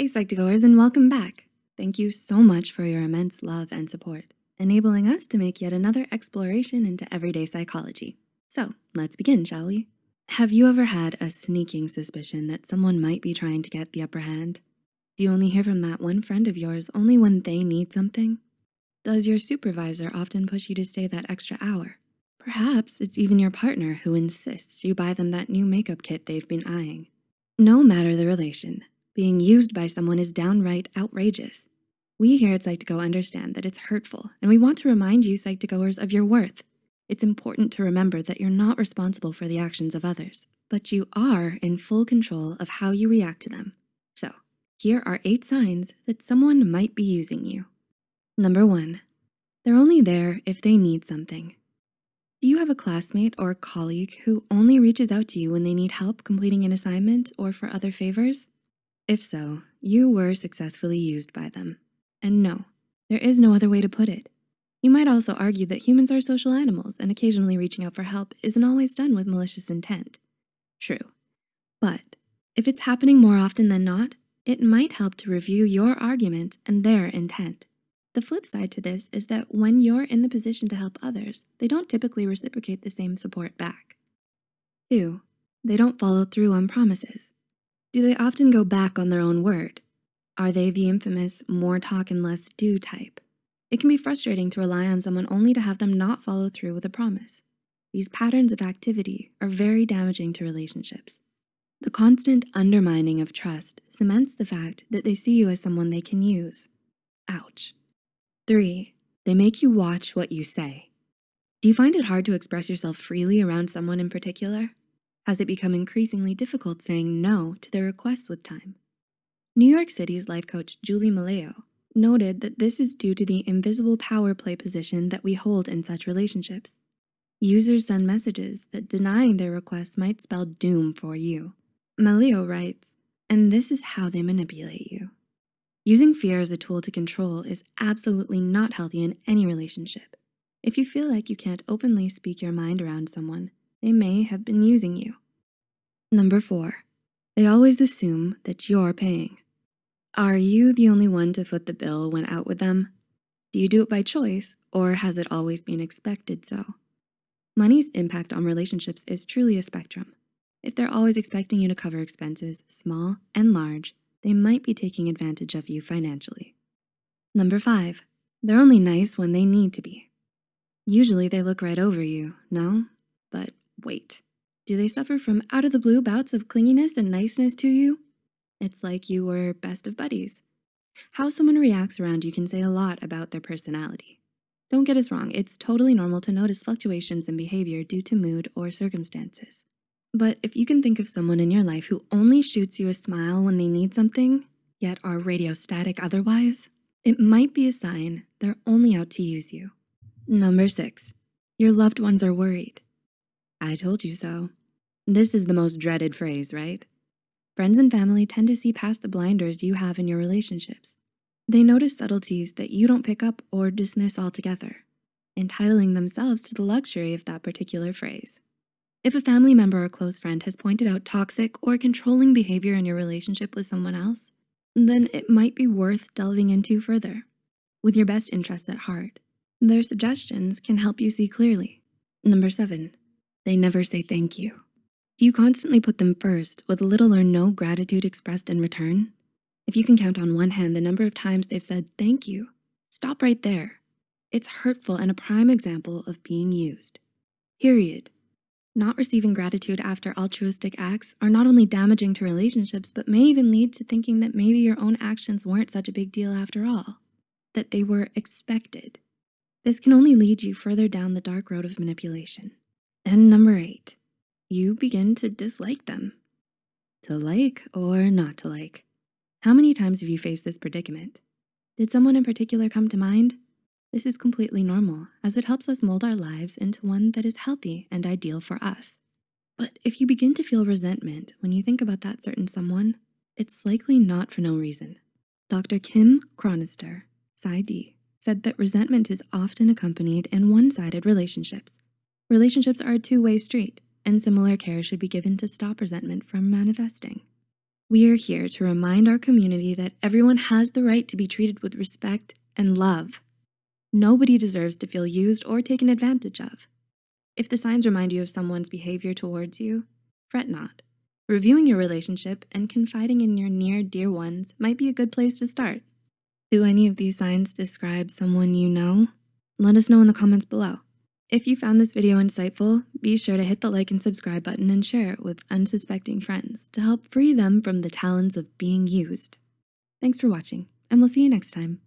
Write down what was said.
Hey Psych2Goers and welcome back. Thank you so much for your immense love and support, enabling us to make yet another exploration into everyday psychology. So let's begin, shall we? Have you ever had a sneaking suspicion that someone might be trying to get the upper hand? Do you only hear from that one friend of yours only when they need something? Does your supervisor often push you to stay that extra hour? Perhaps it's even your partner who insists you buy them that new makeup kit they've been eyeing. No matter the relation, being used by someone is downright outrageous. We here at Psych2Go understand that it's hurtful and we want to remind you Psych2Goers of your worth. It's important to remember that you're not responsible for the actions of others, but you are in full control of how you react to them. So here are eight signs that someone might be using you. Number one, they're only there if they need something. Do you have a classmate or colleague who only reaches out to you when they need help completing an assignment or for other favors? If so, you were successfully used by them. And no, there is no other way to put it. You might also argue that humans are social animals and occasionally reaching out for help isn't always done with malicious intent. True, but if it's happening more often than not, it might help to review your argument and their intent. The flip side to this is that when you're in the position to help others, they don't typically reciprocate the same support back. Two, they don't follow through on promises. Do they often go back on their own word? Are they the infamous more talk and less do type? It can be frustrating to rely on someone only to have them not follow through with a promise. These patterns of activity are very damaging to relationships. The constant undermining of trust cements the fact that they see you as someone they can use. Ouch. Three, they make you watch what you say. Do you find it hard to express yourself freely around someone in particular? Has it become increasingly difficult saying no to their requests with time. New York City's life coach, Julie Maleo, noted that this is due to the invisible power play position that we hold in such relationships. Users send messages that denying their requests might spell doom for you. Maleo writes, and this is how they manipulate you. Using fear as a tool to control is absolutely not healthy in any relationship. If you feel like you can't openly speak your mind around someone, they may have been using you. Number four, they always assume that you're paying. Are you the only one to foot the bill when out with them? Do you do it by choice or has it always been expected so? Money's impact on relationships is truly a spectrum. If they're always expecting you to cover expenses, small and large, they might be taking advantage of you financially. Number five, they're only nice when they need to be. Usually they look right over you, no? But Wait, do they suffer from out of the blue bouts of clinginess and niceness to you? It's like you were best of buddies. How someone reacts around you can say a lot about their personality. Don't get us wrong, it's totally normal to notice fluctuations in behavior due to mood or circumstances. But if you can think of someone in your life who only shoots you a smile when they need something, yet are radio static otherwise, it might be a sign they're only out to use you. Number six, your loved ones are worried. I told you so. This is the most dreaded phrase, right? Friends and family tend to see past the blinders you have in your relationships. They notice subtleties that you don't pick up or dismiss altogether, entitling themselves to the luxury of that particular phrase. If a family member or close friend has pointed out toxic or controlling behavior in your relationship with someone else, then it might be worth delving into further. With your best interests at heart, their suggestions can help you see clearly. Number seven, they never say thank you. Do you constantly put them first with little or no gratitude expressed in return? If you can count on one hand the number of times they've said thank you, stop right there. It's hurtful and a prime example of being used, period. Not receiving gratitude after altruistic acts are not only damaging to relationships, but may even lead to thinking that maybe your own actions weren't such a big deal after all, that they were expected. This can only lead you further down the dark road of manipulation. And number eight, you begin to dislike them. To like or not to like. How many times have you faced this predicament? Did someone in particular come to mind? This is completely normal as it helps us mold our lives into one that is healthy and ideal for us. But if you begin to feel resentment when you think about that certain someone, it's likely not for no reason. Dr. Kim Chronister, PsyD, said that resentment is often accompanied in one-sided relationships Relationships are a two-way street, and similar care should be given to stop resentment from manifesting. We are here to remind our community that everyone has the right to be treated with respect and love. Nobody deserves to feel used or taken advantage of. If the signs remind you of someone's behavior towards you, fret not. Reviewing your relationship and confiding in your near dear ones might be a good place to start. Do any of these signs describe someone you know? Let us know in the comments below. If you found this video insightful, be sure to hit the like and subscribe button and share it with unsuspecting friends to help free them from the talons of being used. Thanks for watching, and we'll see you next time.